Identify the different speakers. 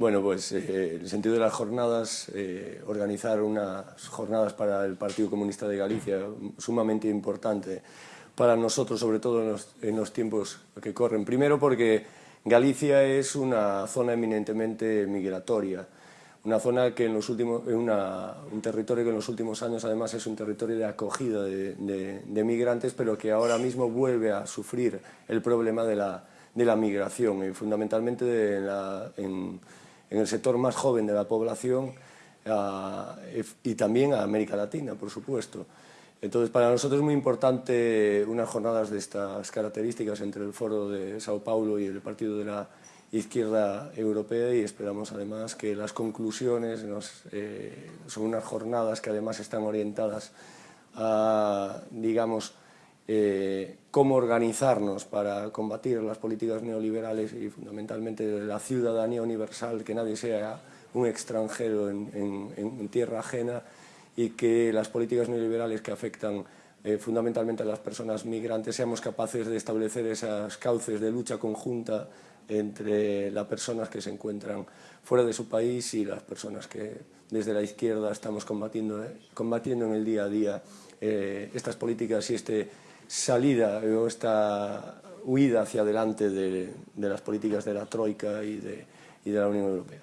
Speaker 1: Bueno, pues eh, el sentido de las jornadas, eh, organizar unas jornadas para el Partido Comunista de Galicia, sumamente importante para nosotros, sobre todo en los, en los tiempos que corren. Primero porque Galicia es una zona eminentemente migratoria, una zona que en los últimos, una, un territorio que en los últimos años además es un territorio de acogida de, de, de migrantes, pero que ahora mismo vuelve a sufrir el problema de la, de la migración, y fundamentalmente de la, en, en, el sector más joven de la población y también a América Latina, por supuesto. Entonces, para nosotros es muy importante unas jornadas de estas características entre el Foro de Sao Paulo y el Partido de la Izquierda Europea y esperamos además que las conclusiones eh, son unas jornadas que además están orientadas a, digamos, eh, cómo organizarnos para combatir las políticas neoliberales y fundamentalmente la ciudadanía universal, que nadie sea un extranjero en, en, en tierra ajena y que las políticas neoliberales que afectan eh, fundamentalmente a las personas migrantes seamos capaces de establecer esas cauces de lucha conjunta entre las personas que se encuentran fuera de su país y las personas que desde la izquierda estamos combatiendo, eh, combatiendo en el día a día eh, estas políticas y esta salida o esta huida hacia adelante de, las políticas de la Troika y de la Unión Europea.